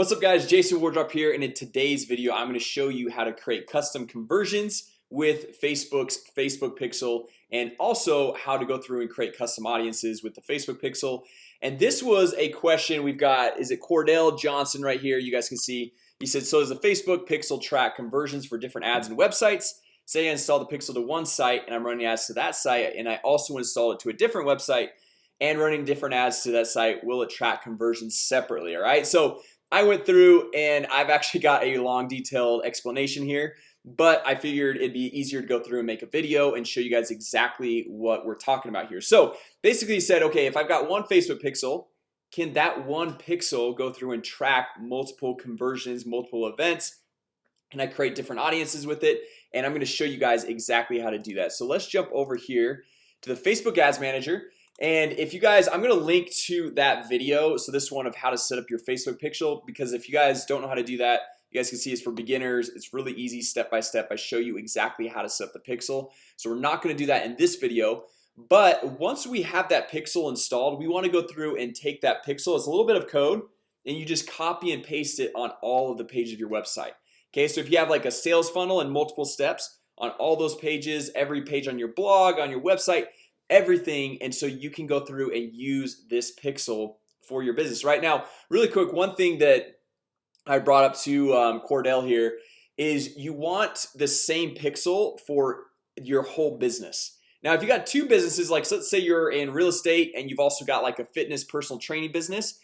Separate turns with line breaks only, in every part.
What's up guys? Jason Wardrop here and in today's video I'm going to show you how to create custom conversions with Facebook's Facebook pixel and also how to go through and create custom audiences with the Facebook pixel. And this was a question we've got is it Cordell Johnson right here? You guys can see. He said so does the Facebook pixel track conversions for different ads and websites? Say I install the pixel to one site and I'm running ads to that site and I also install it to a different website and running different ads to that site. Will it track conversions separately? All right? So I went through and I've actually got a long detailed explanation here but I figured it'd be easier to go through and make a video and show you guys exactly what we're talking about here. So basically said okay if I've got one Facebook pixel can that one pixel go through and track multiple conversions multiple events and I create different audiences with it? And I'm going to show you guys exactly how to do that. So let's jump over here to the Facebook Ads Manager and if you guys I'm gonna link to that video So this one of how to set up your Facebook pixel because if you guys don't know how to do that you guys can see it's for beginners. It's really easy step by step. I show you exactly how to set up the pixel. So we're not to do that in this video. But once we have that pixel installed we want to go through and take that pixel. It's a little bit of code and you just copy and paste it on all of the pages of your website. Okay, so if you have like a sales funnel and multiple steps on all those pages every page on your blog on your website everything and so you can go through and use this pixel for your business. Right now really quick one thing that I brought up to um, Cordell here is you want the same pixel for your whole business. Now if you got two businesses like so let's say you're in real estate and you've also got like a fitness personal training business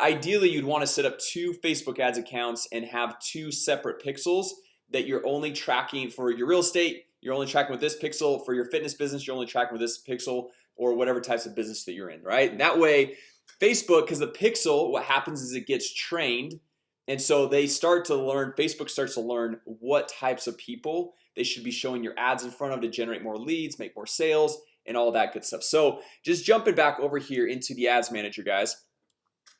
Ideally you'd want to set up two Facebook ads accounts and have two separate pixels that you're only tracking for your real estate you're only tracking with this pixel for your fitness business You're only tracking with this pixel or whatever types of business that you're in right? And that way Facebook because the pixel what happens is it gets trained and so they start to learn Facebook starts to learn what types of people they should be showing your ads in front of to generate more leads make more sales and all that good stuff. So just jumping back over here into the ads manager guys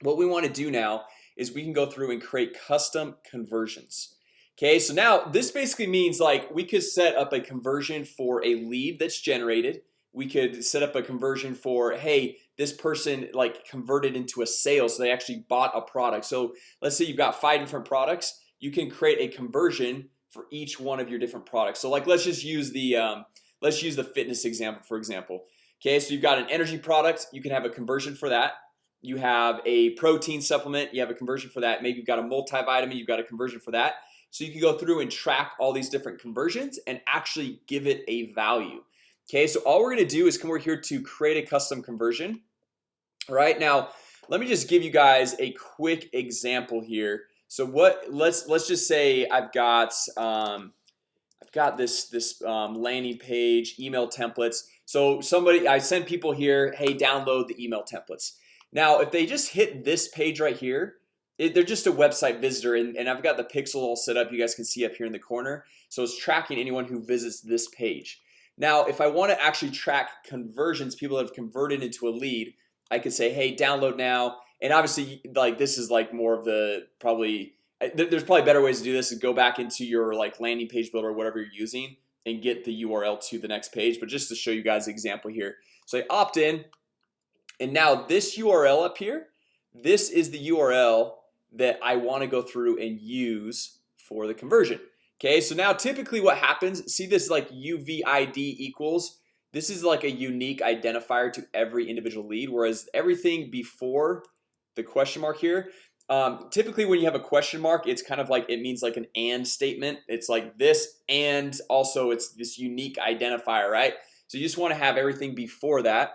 What we want to do now is we can go through and create custom conversions Okay, so now this basically means like we could set up a conversion for a lead that's generated. We could set up a conversion for hey this person like converted into a sale So they actually bought a product. So let's say you've got five different products. You can create a conversion for each one of your different products. So like let's just use the um, let's use the fitness example for example. Okay, so you've got an energy product. You can have a conversion for that. You have a protein supplement. You have a conversion for that. Maybe you've got a multivitamin. You've got a conversion for that so you can go through and track all these different conversions and actually give it a value. Okay, so all we're gonna do is come over here to create a custom conversion. All right now, let me just give you guys a quick example here. So what let's let's just say I've got um, I've got this this um, landing page email templates. So somebody I send people here. Hey, download the email templates. Now if they just hit this page right here it, they're just a website visitor and, and I've got the pixel all set up. You guys can see up here in the corner. So it's tracking anyone who visits this page. Now if I want to actually track conversions people have converted into a lead I could say hey download now. And obviously like this is like more of the probably uh, there's probably better ways to do this is go back into your like landing page builder or whatever you're using and get the URL to the next page. But just to show you guys example here. So I opt in and now this URL up here this is the URL that I want to go through and use for the conversion. Okay, so now typically what happens see this like UVID equals? This is like a unique identifier to every individual lead whereas everything before the question mark here um, typically when you have a question mark it's kind of like it means like an and statement. It's like this and also it's this unique identifier right? So you just want to have everything before that.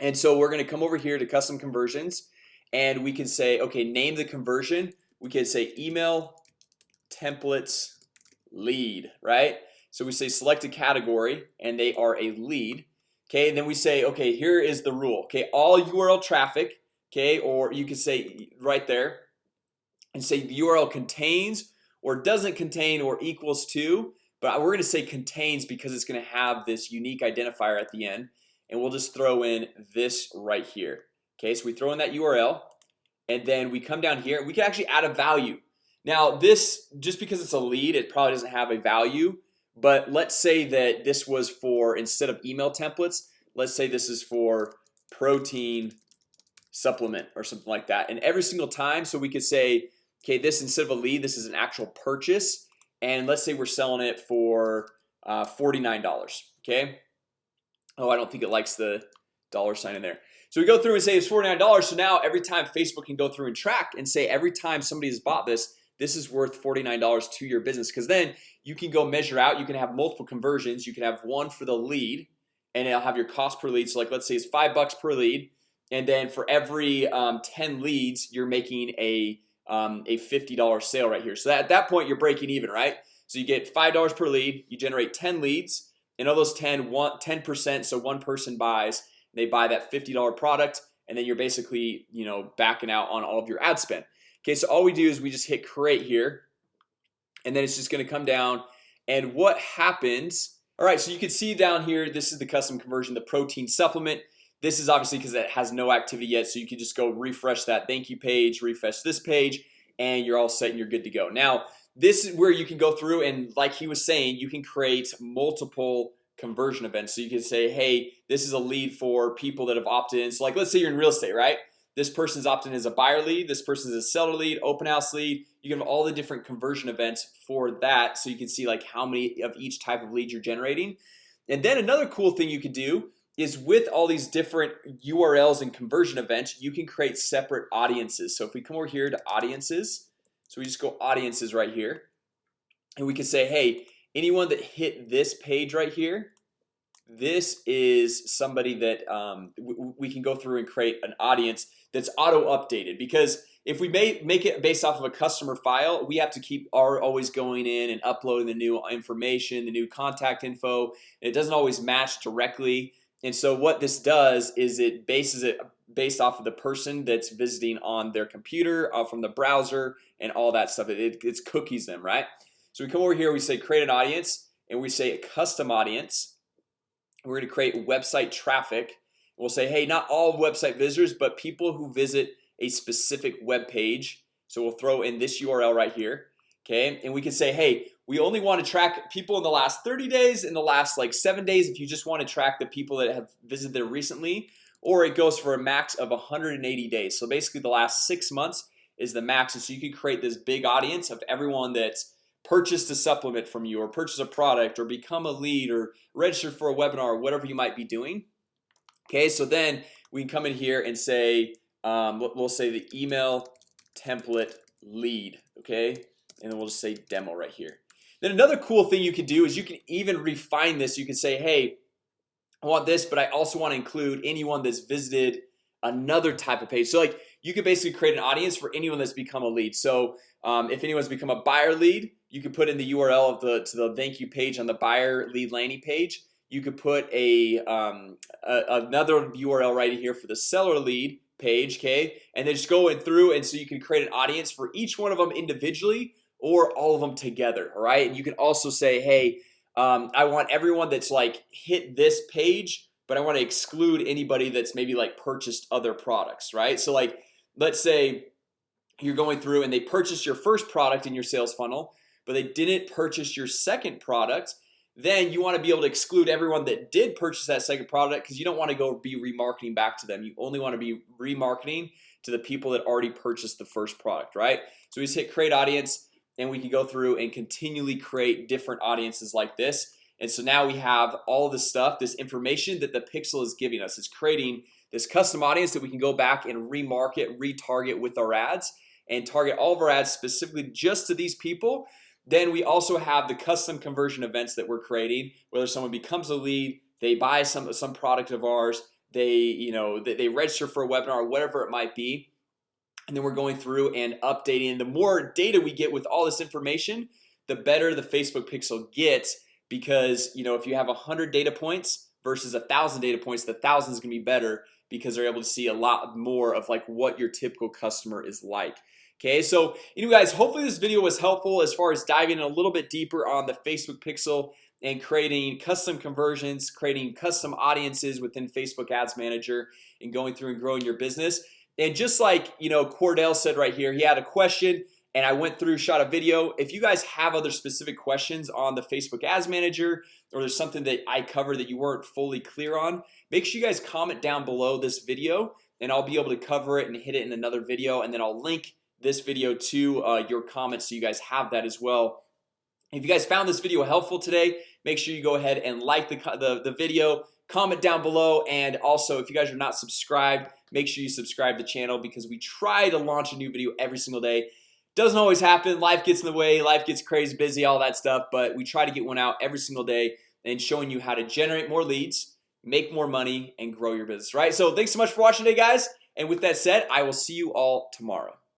And so we're gonna come over here to custom conversions and we can say okay name the conversion. We can say email templates lead right? So we say select a category and they are a lead Okay, and then we say okay here is the rule Okay, all URL traffic Okay, or you could say right there and say the URL contains or doesn't contain or equals to but we're gonna say contains because it's gonna have this unique identifier at the end. And we'll just throw in this right here Okay, so we throw in that URL and then we come down here we can actually add a value. Now this just because it's a lead it probably doesn't have a value But let's say that this was for instead of email templates Let's say this is for protein Supplement or something like that. And every single time so we could say Okay, this instead of a lead, this is an actual purchase and let's say we're selling it for uh, $49 Okay. Oh, I don't think it likes the dollar sign in there So we go through and say it's $49 So now every time Facebook can go through and track and say every time somebody has bought this This is worth $49 to your business. Because then you can go measure out. You can have multiple conversions. You can have one for the lead and it'll have your cost per lead. So like let's say it's five bucks per lead and then for every um, 10 leads you're making a um, a $50 sale right here. So that, at that point you're breaking even right? So you get five dollars per lead. You generate 10 leads. And all those 10 want 10% so one person buys they buy that $50 product and then you're basically you know backing out on all of your ad spend Okay, so all we do is we just hit create here and then it's just gonna come down and what happens all right, so you can see down here. This is the custom conversion the protein supplement this is obviously because it has no activity yet So you can just go refresh that thank you page refresh this page and you're all set and you're good to go now This is where you can go through and like he was saying you can create multiple Conversion events so you can say hey This is a lead for people that have opted in. So like let's say you're in real estate, right? This person's opted in as a buyer lead. This person is a seller lead open house lead. You can have all the different conversion events for that. So you can see like how many of each type of lead you're generating. And then another cool thing you could do is with all these different URLs and conversion events you can create separate audiences. So if we come over here to audiences so we just go audiences right here. And we can say hey anyone that hit this page right here this is somebody that um, we can go through and create an audience that's auto updated because if we may make it based off of a customer file we have to keep our always going in and uploading the new information the new contact info. It doesn't always match directly. And so what this does is it bases it based off of the person that's visiting on their computer uh, from the browser and all that stuff. It, it's cookies them right so we come over here we say create an audience and we say a custom audience. We're to create website traffic. We'll say hey not all website visitors but people who visit a specific web page. So we'll throw in this URL right here Okay, and we can say hey we only want to track people in the last 30 days in the last like seven days if you just want to track the people that have visited there recently or it goes for a max of 180 days. So basically the last six months is the max. And so you can create this big audience of everyone that's purchased a supplement from you or purchase a product or become a lead or register for a webinar or whatever you might be doing. Okay, so then we can come in here and say um, we'll say the email template lead Okay, and then we'll just say demo right here. Then another cool thing you can do is you can even refine this. You can say hey I want this but I also want to include anyone that's visited another type of page. So like you could basically create an audience for anyone that's become a lead. So um, if anyone's become a buyer lead you could put in the URL of the to the thank you page on the buyer lead landing page. You could put a, um, a another URL right here for the seller lead page Okay, and then just go in through and so you can create an audience for each one of them individually or all of them together All right, and you can also say hey um, I want everyone that's like hit this page But I want to exclude anybody that's maybe like purchased other products, right? So like let's say You're going through and they purchased your first product in your sales funnel But they didn't purchase your second product then you want to be able to exclude everyone that did purchase that second product because you don't want to go be remarketing back to them. You only want to be remarketing to the people that already purchased the first product right? So we just hit create audience and we can go through and continually create different audiences like this. And so now we have all this stuff this information that the pixel is giving us. Is creating this custom audience that we can go back and remarket retarget with our ads and target all of our ads specifically just to these people then we also have the custom conversion events that we're creating whether someone becomes a lead they buy some some product of ours they you know they, they register for a webinar whatever it might be. And then we're going through and updating. The more data we get with all this information the better the Facebook pixel gets because you know if you have a hundred data points versus a thousand data points the thousand is gonna be better because they're able to see a lot more of like what your typical customer is like Okay, so you guys hopefully this video was helpful as far as diving a little bit deeper on the Facebook pixel and creating custom conversions creating custom audiences within Facebook Ads Manager and going through and growing your business. And just like you know Cordell said right here he had a question and I went through shot a video. If you guys have other specific questions on the Facebook Ads Manager or there's something that I cover that you weren't fully clear on make sure you guys comment down below this video and I'll be able to cover it and hit it in another video and then I'll link this video to uh, your comments so you guys have that as well. If you guys found this video helpful today make sure you go ahead and like the, the, the video comment down below and also if you guys are not subscribed make sure you subscribe to the channel because we try to launch a new video every single day. Doesn't always happen. Life gets in the way. Life gets crazy busy all that stuff but we try to get one out every single day and showing you how to generate more leads make more money and grow your business right? So thanks so much for watching today guys. And with that said I will see you all tomorrow